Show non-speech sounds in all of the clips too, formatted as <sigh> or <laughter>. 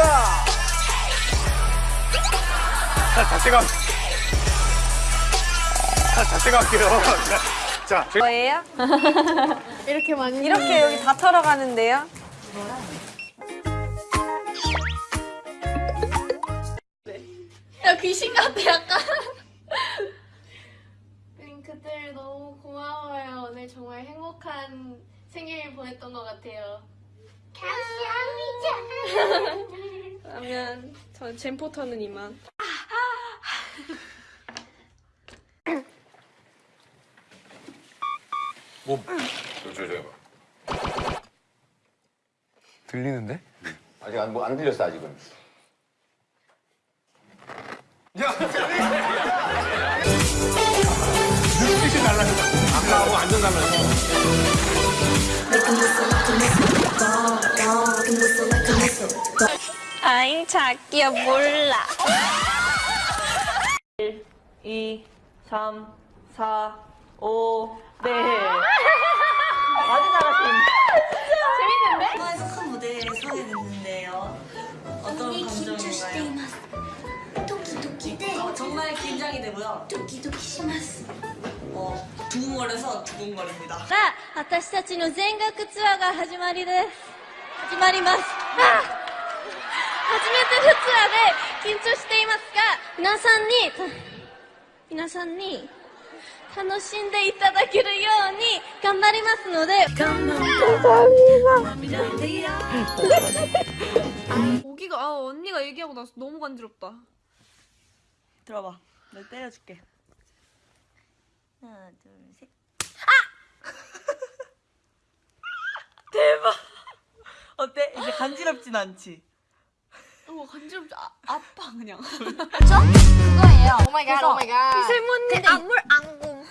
갑니다. 자, 자세가. 자, 자세가 할게요. 자, 뭐예요? <laughs> 이렇게 많이 이렇게 여기 다 털어 가는데요? 야 귀신 같아 약간 링크들 너무 고마워요 오늘 정말 행복한 생일 보냈던 것 같아요 감사합니다 그러면 저 젠포터는 이만 뭐, 저, 저, 저. 들리는데? 아직 안, 뭐, 안 들렸어, 아직은. 눈빛이 달라졌다. 아까하고 완전 달라졌어. 아잉 자기야 몰라 1, 2, 3, 4, 5, 네. 아주 잘하십니다. 영화에서 큰 무대에 서게 됐는데요. 어떤 감정인가요? ドキドキで 어, 정말 긴장이 되고요. ドキドキします 어, 두근거려서 두근거립니다. さあ私たちの全額ツアーが始まりです始まります あ初めてのツアーで緊張していますが皆さんに皆さんに楽しんでいただけるように頑張りますので 모기가 아 언니가 얘기하고 나서 너무 간지럽다 들어봐. 내가 때려줄게. 하나, 둘, 셋. 대박. 어때? 이제 간지럽진 않지? 어 간지럽지 아, 아파 그냥. 그거예요. 오마이갓 오마이갓 세모님 안물 안궁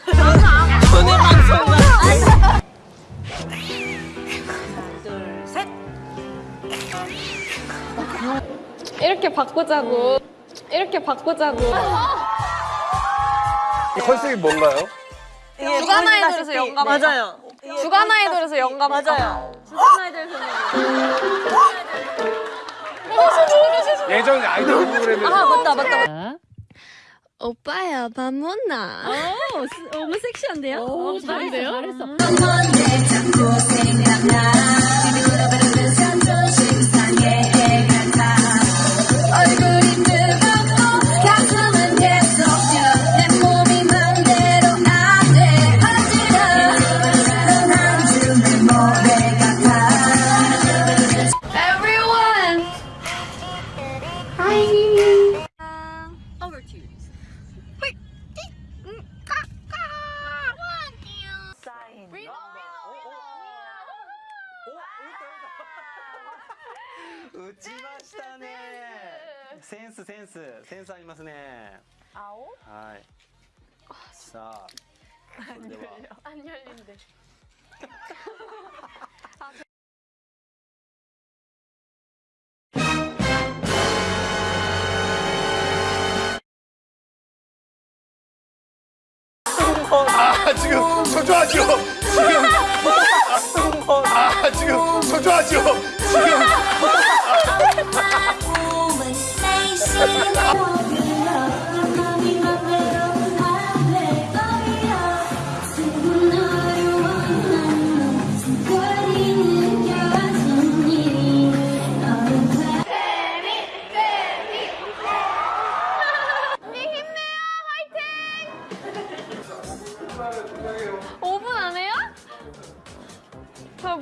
둘, 셋. 이렇게 바꾸자고. 이렇게 바꾸자고. 이 컨셉이 뭔가요? 주간 아이돌에서 영감 네, 맞아요. 주간 아이돌에서 영감 맞아요. 주간 아이돌 선생님. 예전 아이돌 프로그램에서 아 맞다 맞다 오빠야 밥 먹나? 너무 섹시한데요? 오, 잘했어 잘했어 얼굴이 センスセンスセンスありますね 아오? はいさあそれでは 안 열린대 아, 지금 초조하죠? 지금. 아, 지금 초조하죠? 지금.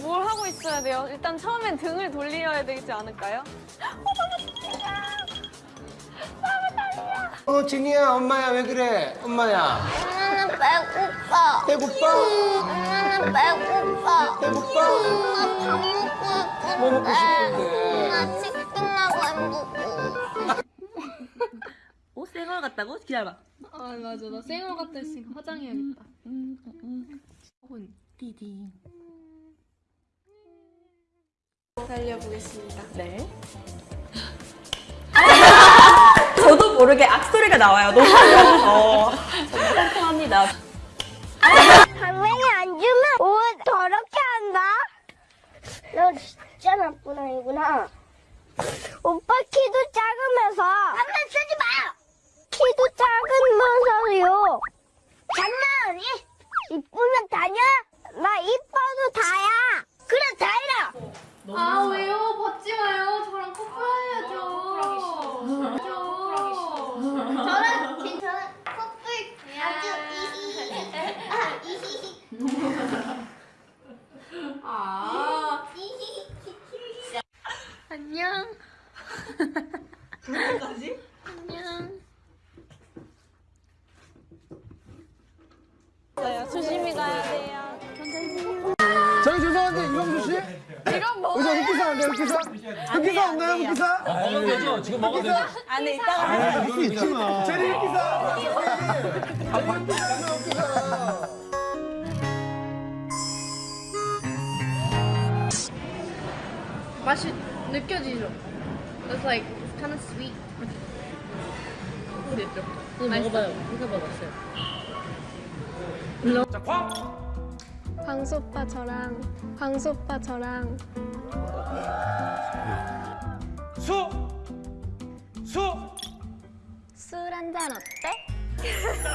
뭘 하고 있어야 돼요? 일단 처음엔 등을 돌려야 되지 않을까요? 어, 진이야, 엄마야, 왜 그래? 엄마야. 엄마는 배고파 배고파? 엄마는 배고파 배고파? 엄마 밥 먹고 싶은데 뭐 먹고 싶은데? 나 치킨하고 햄버거 오, 생얼 같다고? 기다려봐. 아 맞아 나 생얼 같다 했으니까 화장해야겠다 혹은 디디. 달려보겠습니다 네. 저도 모르게 악소리가 나와요. 너무 어, 정말 상큼합니다. 당연히 안 주면 옷 더럽게 한다 너 진짜 나쁜 아이구나 오빠 키도 작으면서 장난치지 마! 키도 작으면서요 장난이? 이쁘면 다냐? 나 이뻐도 다야 그래 다이라 아 왜요? 받지 마요. 저랑 커플해야죠. 저는 괜찮아 커플 아주 이히히 아 이히히 아. 이히히 안녕. 누구까지? 안녕. 조심히 가야 돼요. 저희 죄송한데 이광수 씨? 이건 뭐? 의자 흑기사 안 돼요 흑기사? 흑기사 없나요 흑기사? 먹으면 되죠. 지금 먹어도 되죠. 안에 있다가 할수 있지만 제리 흑기사! 제리 흑기사 흑기사 맛이 느껴지죠? It's like it's kind of sweet. 모르겠죠? 먹어봐요. 먹어봤어요. 자, 쾅! 광수 오빠 저랑 광수 오빠 저랑 수! 수! 술 한잔 어때? <laughs>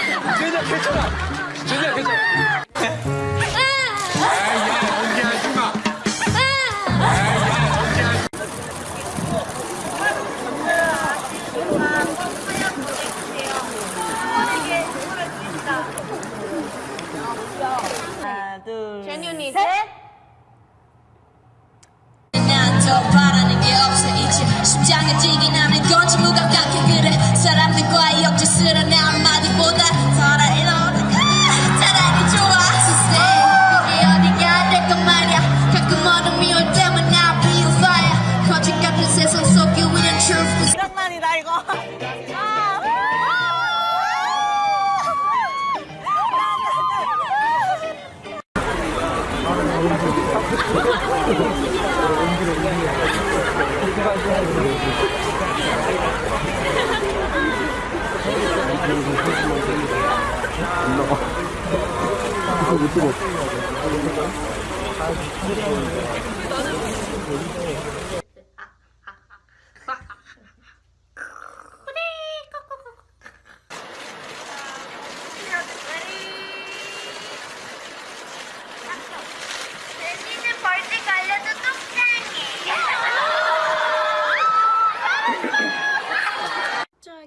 제니야, 괜찮아! 제니야, 괜찮아! 둘, 제니언니 난더 바라는 게 없어 이제 심장에 뛰긴 하는 건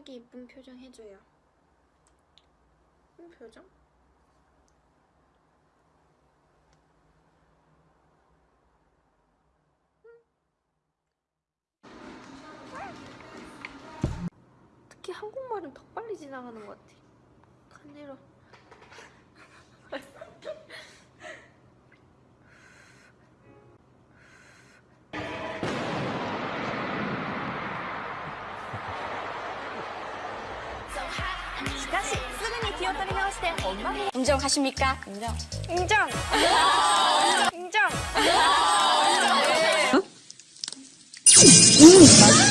갑자기 이쁜 표정 해줘요. 이쁜 표정? 한국말은 더 빨리 지나가는 것 같아. 간지러. 인정하십니까? 인정. 인정. 인정.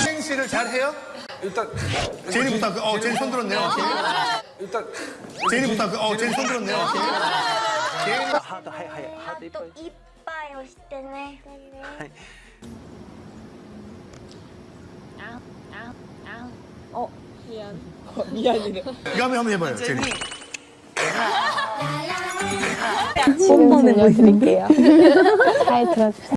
행시를 잘 해요? 일단, 제니부터 할게요. 어, 제니 손 들었네요. 일단, 제니부터 할게요. 어, 제니 손 들었네요. 하드 하이 하이 하드 이뻐. 이빠요 시대네 이거 한번 해봐요. 제니. 한 번만 보여드릴게요. 잘 들어주세요.